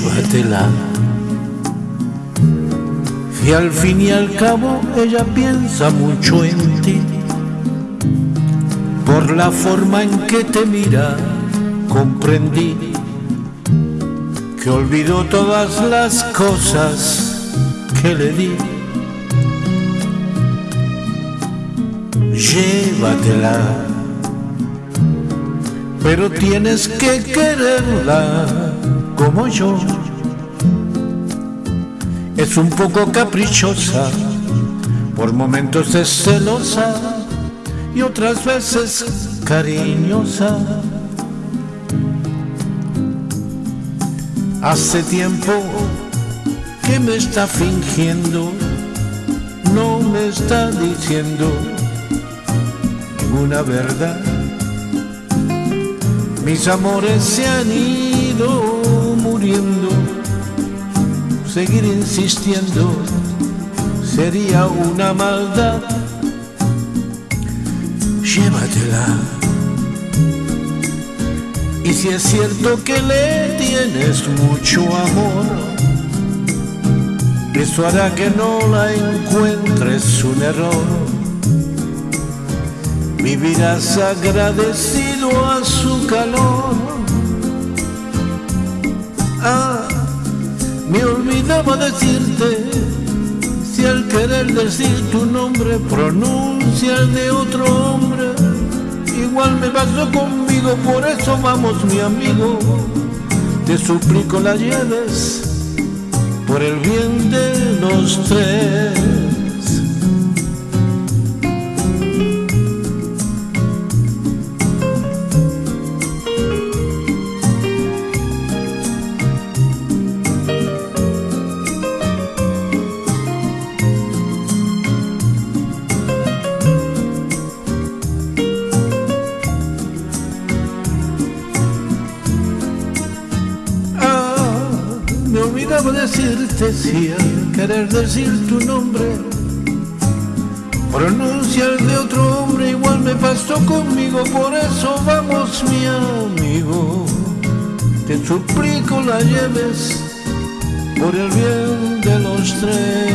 llévatela. Y al fin y al cabo ella piensa mucho en ti. Por la forma en que te mira, comprendí que olvidó todas las cosas que le di. Llévatela, pero tienes que quererla como yo. Es un poco caprichosa, por momentos es celosa y otras veces cariñosa. Hace tiempo que me está fingiendo, no me está diciendo ninguna verdad. Mis amores se han ido seguir insistiendo sería una maldad. Llévatela. Y si es cierto que le tienes mucho amor, eso hará que no la encuentres un error. Vivirás agradecido a su calor. Ah, me olvidaba decirte, si al querer decir tu nombre pronuncia el de otro hombre, igual me pasó conmigo, por eso vamos mi amigo, te suplico la lleves por el bien de los tres. Decirte si al querer decir tu nombre pronuncia el de otro hombre, igual me pasó conmigo, por eso vamos mi amigo, te suplico la lleves por el bien de los tres.